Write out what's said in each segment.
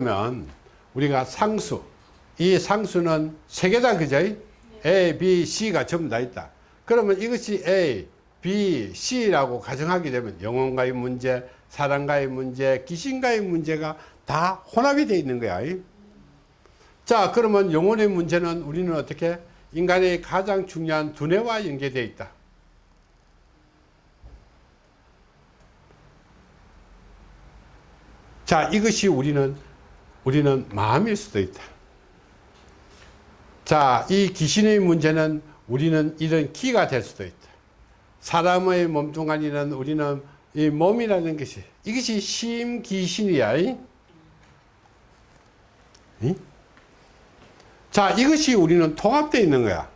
그러면 우리가 상수 이 상수는 세 개다 그죠? A, B, C가 전부 다 있다. 그러면 이것이 A, B, C라고 가정하게 되면 영혼과의 문제, 사랑과의 문제, 귀신과의 문제가 다 혼합이 되어 있는 거야. 자, 그러면 영혼의 문제는 우리는 어떻게? 인간의 가장 중요한 두뇌와 연계되어 있다. 자, 이것이 우리는 우리는 마음일 수도 있다. 자, 이 귀신의 문제는 우리는 이런 기가 될 수도 있다. 사람의 몸뚱아리는 우리는 이 몸이라는 것이 이것이 심귀신이야. 이? 이? 자, 이것이 우리는 통합되어 있는 거야.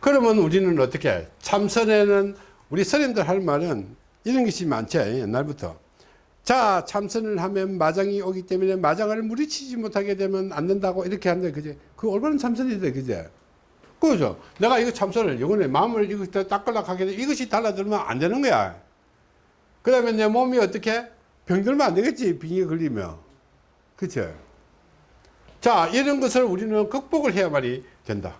그러면 우리는 어떻게 참선에는 우리 스님들 할 말은 이런 것이 많죠. 옛날부터. 자 참선을 하면 마장이 오기 때문에 마장을 무리치지 못하게 되면 안 된다고 이렇게 한다 그제 그 올바른 참선이다 그제 그죠? 내가 이거 참선을 영혼에 마음을 이거 닦으려고 하게 돼 이것이 달라들면 안 되는 거야. 그 다음에 내 몸이 어떻게? 병들면 안 되겠지 빙이 걸리면. 그쵸 자 이런 것을 우리는 극복을 해야만이 된다.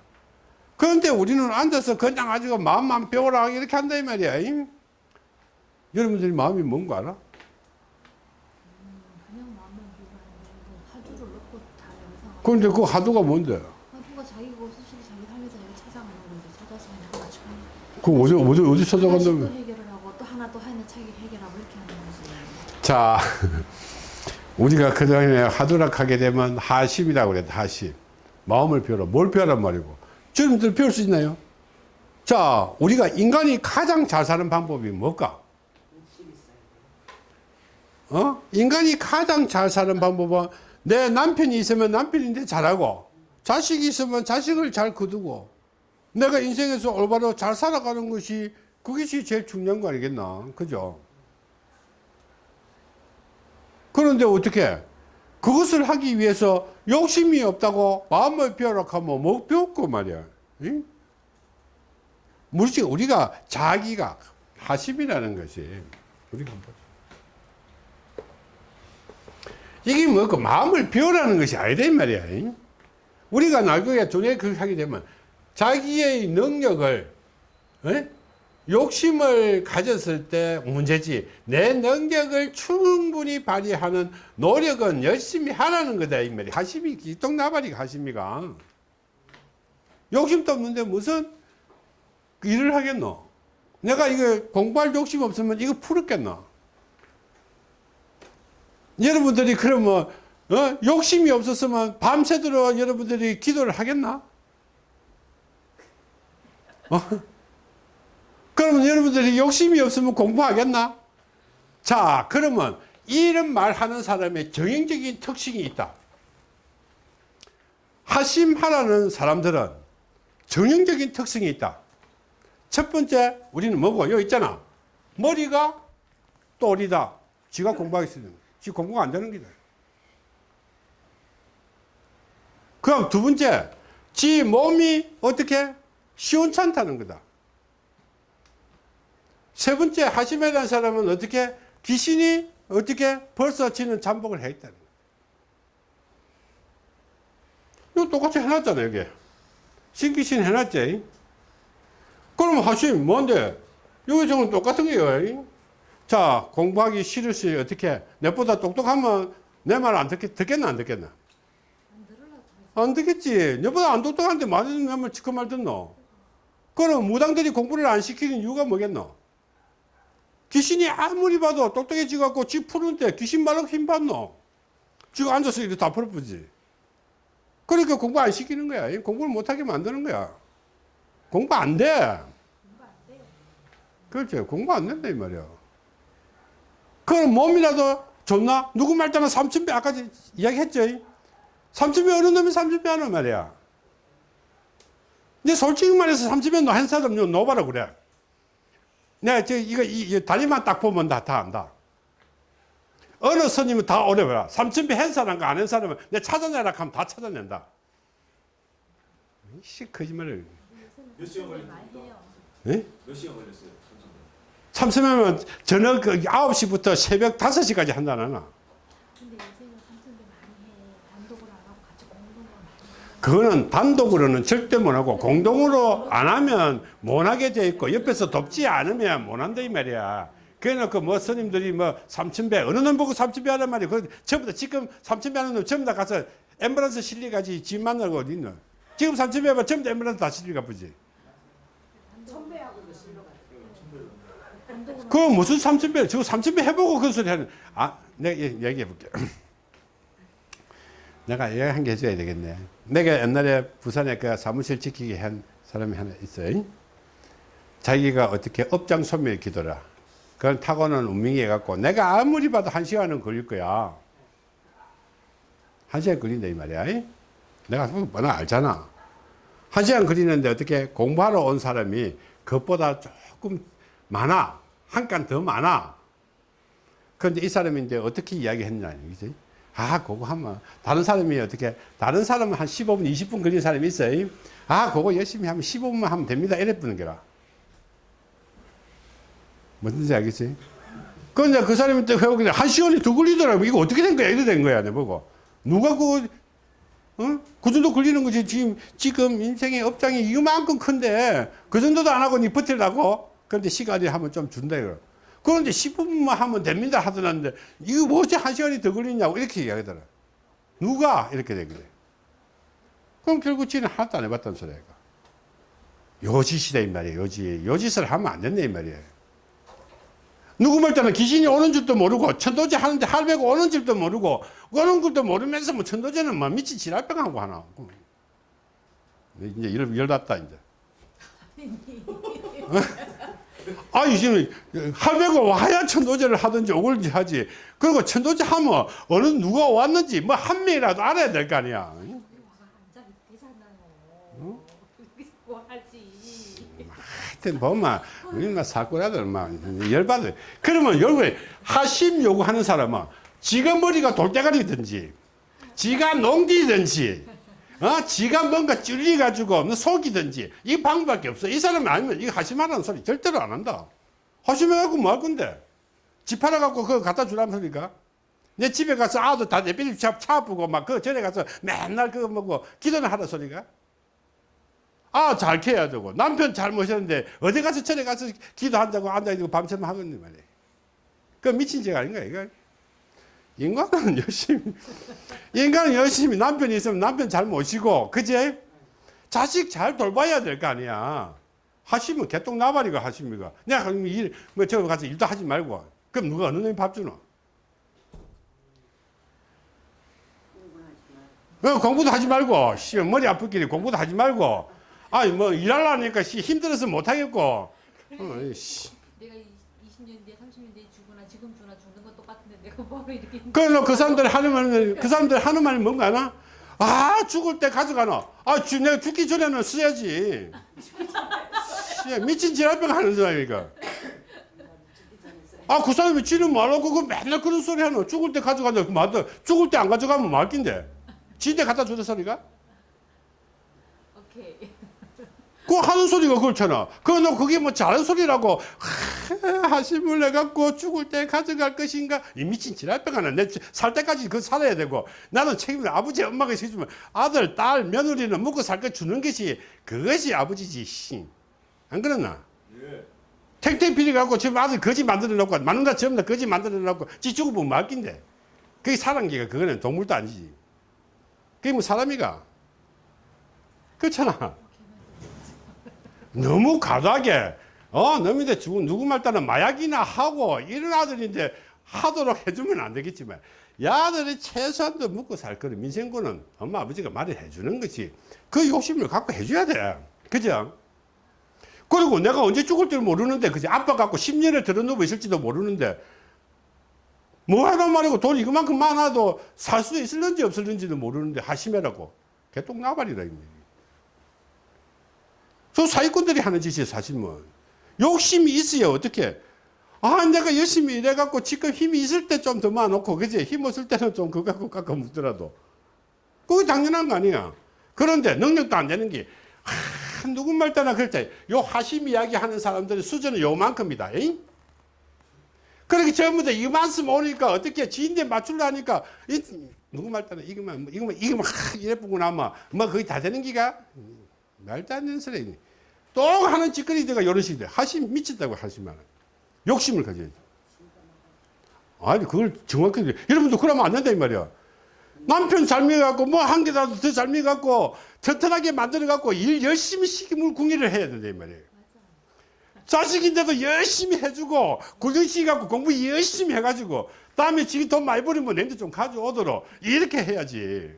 그런데 우리는 앉아서 그냥 아주 마음만 배우라 이렇게 한다 이 말이야 여러분들이 마음이 뭔가 알아? 그런데 그 하도가 뭔데? 하도가 자기가 스스로 자기 삶에서 자기가 찾아가는 건데 찾아서 하나 맞추고 그 어디 어디 어디 하나씩 또? 해결을 하고 또 하나 또 하나 차기 해결하고 이렇게 하는 거지 자, 우리가 그동안에 하도락 하게 되면 하심이라고 그래, 하심. 마음을 배워라. 뭘 배워란 말이고. 주님들 배울 수 있나요? 자, 우리가 인간이 가장 잘 사는 방법이 뭘까? 어? 인간이 가장 잘 사는 방법은 내 남편이 있으면 남편인데 잘하고, 자식이 있으면 자식을 잘 거두고, 내가 인생에서 올바로 잘 살아가는 것이 그것이 제일 중요한 거 아니겠나? 그죠? 그런데 어떻게 그것을 하기 위해서 욕심이 없다고 마음을 비워라 하면 뭐 배웠고 말이야 응? 물론 우리가 자기가 하심이라는 것이 우리가 한번 이게 뭐고 마음을 비우라는 것이 아니다 이 말이야. 응? 우리가 나중에 두뇌 그렇게 하게 되면 자기의 능력을 응? 욕심을 가졌을 때 문제지. 내 능력을 충분히 발휘하는 노력은 열심히 하라는 거다 이 말이 가심이 기똥나발이 가심이가. 욕심도 없는데 무슨 일을 하겠노? 내가 이거 공부할 욕심 없으면 이거 풀었겠노 여러분들이 그러면 어? 욕심이 없었으면 밤새도록 여러분들이 기도를 하겠나 어? 그러면 여러분들이 욕심이 없으면 공부하겠나? 자, 그러면 이런 말 하는 사람의 정형적인 특징이 있다. 하심하라는 사람들은 정형적인 특성이 있다. 첫 번째, 우리는 뭐고? 여기 있잖아. 머리가 똘이다. 지가 공부하겠습니 다. 지 공부가 안 되는 기다. 그럼 두 번째, 지 몸이 어떻게 시원찮다는 거다. 세 번째 하심이라는 사람은 어떻게 귀신이 어떻게 벌써 지는 잠복을 해 있다는 거예요. 이거 똑같이 해놨잖아요, 여기. 신귀신 해놨지. 그럼 하심 뭔데? 여기 저건 똑같은 거예요. 자, 공부하기 싫으시 어떻게? 내보다 똑똑하면 내 말 안 듣겠, 듣겠나, 안 듣겠나? 안 듣겠지. 너보다 안 똑똑한데 말을 내말 지금 말 듣노? 그럼 무당들이 공부를 안 시키는 이유가 뭐겠노? 귀신이 아무리 봐도 똑똑해지 갖고 지 푸는데 귀신 말로 힘 받노? 지금 앉아서 이렇게 다 풀어보지. 그러니까 공부 안 시키는 거야. 공부를 못하게 만드는 거야. 공부 안 돼. 공부 안 돼. 그렇죠. 공부 안 된다, 이 말이야. 그럼 몸이라도 좋나? 누구 말 때나 삼천배, 아까 이야기 했죠? 삼천배 어느 놈이 삼천배 하는 말이야. 근데 솔직히 말해서 삼천배 한 사람 놓아봐라 그래. 내가 저 이거 이, 다리만 딱 보면 다, 다 안다. 어느 스님은 다 봐라. 삼천배 한 사람과 안한 사람은 내 찾아내라 하면 다 찾아낸다. 씨, 거짓말을. 몇 시간 걸렸습니까? 예? 몇 시간 걸렸어요? 삼천배면 저녁 그 9시부터 새벽 5시까지 한다나. 그거는 단독으로는 절대 못하고 공동으로 안 하면 못하게 돼 있고 옆에서 돕지 않으면 못한다 이 말이야. 그래놓고 뭐 스님들이 뭐 삼천배 어느 놈 보고 삼천배 하란 말이야. 그 전부 다 지금 삼천배 하는 놈 전부 다 가서 엠브런스 실리가지 집 만나고 어디 있노. 지금 삼천배 하면 전부 다 엠브런스 다 실리가 보지 그 무슨 삼천배 지금 삼천배 해보고 그 소리 하는 아 내가 얘- 얘기해 볼게 내가 얘기 한개 해줘야 되겠네. 내가 옛날에 부산에 그 사무실 지키게 한 사람이 하나 있어요. 자기가 어떻게 업장 소멸 기도라. 그걸 타고는 운명이 해갖고 내가 아무리 봐도 한 시간은 걸릴 거야. 한 시간 걸린다 이 말이야. 내가 뻔히 알잖아. 한 시간 걸리는데 어떻게 공부하러 온 사람이 그것보다 조금 많아. 한 칸 더 많아. 그런데 이 사람이 이제 어떻게 이야기했냐, 이지 아, 그거 하면, 다른 사람이 어떻게, 다른 사람은 한 15분, 20분 걸린 사람이 있어요. 아, 그거 열심히 하면 15분만 하면 됩니다. 이래 뿌는 게라. 뭔지 알겠지? 그 이제 그 사람이 또 회오길래 한 시간이 더 걸리더라고. 이거 어떻게 된 거야? 이래 된 거야, 내 보고. 누가 그, 어? 그 정도 걸리는 거지. 지금, 지금 인생의 업장이 이만큼 큰데, 그 정도도 안 하고 니 버틸라고? 그런데 시간이 하면 좀 준다, 이거. 그런데 15분만 하면 됩니다 하더라는데, 이거 뭐지 한 시간이 더 걸리냐고 이렇게 이야기하더라. 누가? 이렇게 되길래. 그럼 결국 지는 하나도 안 해봤다는 소리야. 요짓이다, 이 말이에요, 요짓. 요짓을 하면 안 된다, 이 말이에요. 누구 말 때는 귀신이 오는 줄도 모르고 천도제 하는데 할배가 오는 줄도 모르고 오는 줄도 모르면서 뭐 천도제는 뭐 미친 지랄병하고 하나 이제 열, 열났다 이제 아 이제는 할배가 와야 천도제를 하든지 오글지 하지 그리고 천도제 하면 어느 누가 왔는지 뭐 한 명이라도 알아야 될 거 아니야. 뭐? 하여튼 보면 우리는 사고라들 막 열받아. 그러면 결국에 하심 요구하는 사람은 지가 머리가 돌대가리든지 지가 농디든지 어? 지가 뭔가 찔리가지고 뭐 속이든지 이 방법밖에 없어. 이 사람이 아니면 이거 하심하라는 소리 절대로 안 한다. 하심해갖고 뭐 할 건데? 집 팔아갖고 그거 갖다 주라는 소리가? 내 집에 가서 아들 다 내비리 차, 차 아프고 막 그 전에 가서 맨날 그거 먹고 기도는 하라 소리가? 아, 잘 캐야 되고. 남편 잘 모셨는데, 어디 가서 절에 가서 기도한다고 앉아있고 밤새면 하겠네, 말이야. 그 미친 짓 아닌가, 이거? 인간은 열심히, 인간은 열심히 남편이 있으면 남편 잘 모시고, 그제? 자식 잘 돌봐야 될 거 아니야. 하시면 개똥 나발이가 하십니까? 내가 뭐, 저 가서 일도 하지 말고. 그럼 누가 어느 놈이 밥 주노? 어, 공부도 하지 말고, 씨, 머리 아프길래 공부도 하지 말고, 아니, 뭐, 일하려니까, 씨, 힘들어서 못하겠고, 어, 씨. 내가 20년 뒤에 30년 뒤에 지금 죽거나 죽는 건 똑같은데 내가 뭐로 이렇게 그래서 그 사람들 하는 말은, 그 사람들 하는 말이 뭔가 하나? 아, 죽을 때 가져가나? 아, 주, 내가 죽기 전에는 써야지. 씨, 미친 지랄병 하는 사람이니까. 아, 그 사람이 지는 말하고, 그 맨날 그런 소리 하노. 죽을 때 가져가자. 그 맞다. 죽을 때 안 가져가면 말긴데. 지때 갖다 주는 소리가? 오케이. 그 하는 소리가 그렇잖아. 그너 그게 뭐 잘한 소리라고 하, 하심을 해갖고 죽을 때 가져갈 것인가? 이 미친 지랄병 하나. 내살 때까지 그 살아야 되고 나는 책임을 아버지 엄마가 해주면 아들 딸 며느리는 먹고 살 거 주는 것이 그것이 아버지지. 씨. 안 그러나? 예. 탱탱 피리 갖고 지금 아들 거지 만들어 놓고 맞는다 전부 다 거지 만들어 놓고 지 죽어보면 말긴데 그게 사람기가 그거는 동물도 아니지. 그게 뭐 사람이가? 그렇잖아. 너무 과도하게 어 너희들 죽은 누구 말 따라 마약이나 하고 이런 아들인데 하도록 해주면 안 되겠지만 야들이 최소한도 먹고 살 거는 민생고는 엄마 아버지가 말을 해주는 것이 그 욕심을 갖고 해줘야 돼. 그죠? 그리고 내가 언제 죽을 줄 모르는데 그지? 아빠 갖고 10년을 들어누워 있을지도 모르는데 뭐 하란 말이고 돈 이거만큼 많아도 살 수 있을는지 없을는지도 모르는데 하심해라고. 개똥 나발이라 입니다 저 사기꾼들이 하는 짓이에요, 사실 뭐. 욕심이 있어야 어떻게. 아, 내가 열심히 일해갖고 지금 힘이 있을 때 좀 더 많놓고, 그지? 힘 없을 때는 좀 그거 갖고 깎아 묻더라도. 그게 당연한 거 아니야. 그런데 능력도 안 되는 게, 아, 누군 말 따나 그랬지. 요 하심 이야기 하는 사람들의 수준은 요만큼이다. 에잉? 그렇게 전부 다이 말씀 오니까 어떻게 지인들 맞추려니까, 이, 누구 말 따라 이거만 뭐 이거만 이거만 하, 이래 보고 나면 뭐 거의 다 되는 기가 말도 안 되는 소리 또 하는 짓거리들가 이런 식이돼 하심 미쳤다고 하시면 욕심을 가져야죠 아니 그걸 정확하게 여러분도 그러면 안 된다 이 말이야. 남편 잘 먹여갖고 뭐 한 개라도 더 잘 먹여갖고 튼튼하게 만들어갖고 일 열심히 시키물 궁리를 해야 된다 이 말이에요. 자식인데도 열심히 해주고 구정시켜갖고 공부 열심히 해가지고 다음에 지금 돈 많이 버리면 내한테 좀 가져오도록 이렇게 해야지.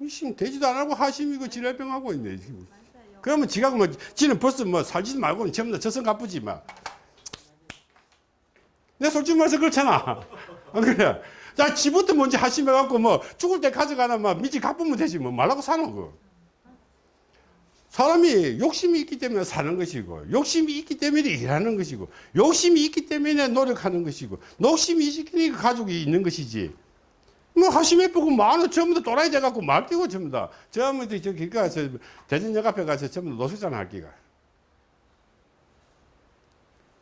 이심 되지도 안 하고 하심이고 지랄병 하고 있네 지금. 그러면 지가 뭐 지는 벌써 뭐 살지도 말고는 전부 다 저성 갚으지 마. 내 솔직히 말해서 그렇잖아. 안 그래? 자, 지부터 먼저 하심해갖고 뭐 죽을 때 가져가나 막 미지 갚으면 되지 뭐 말라고 사는 거. 사람이 욕심이 있기 때문에 사는 것이고 욕심이 있기 때문에 일하는 것이고 욕심이 있기 때문에 노력하는 것이고 욕심이 있으니까 가족이 있는 것이지 뭐 하심해 보고 많아 전부 다 또라이 돼갖고 말 뛰고 전부 다. 전부 다저 길 가서 대전역 앞에 가서 전부 다 노숙자 할 기가.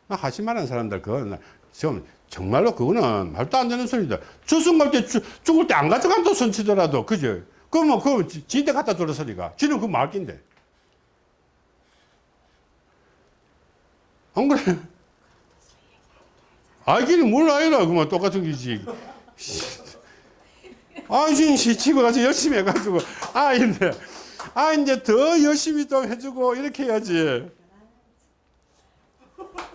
나 하심하는 사람들 그건 좀 정말로 그거는 말도 안 되는 소리다. 주승 갈때 죽을 때 안 가져간다 손치더라도 그죠? 그러면 그 지인데 갖다 주라 소리가. 지는 그 말긴데. 안 그래? 알기는 몰라요. 그만 똑같은 기지. 아, 이제 집에 가서 열심히 해가지고, 아, 이제, 아, 이제 더 열심히 좀 해주고, 이렇게 해야지.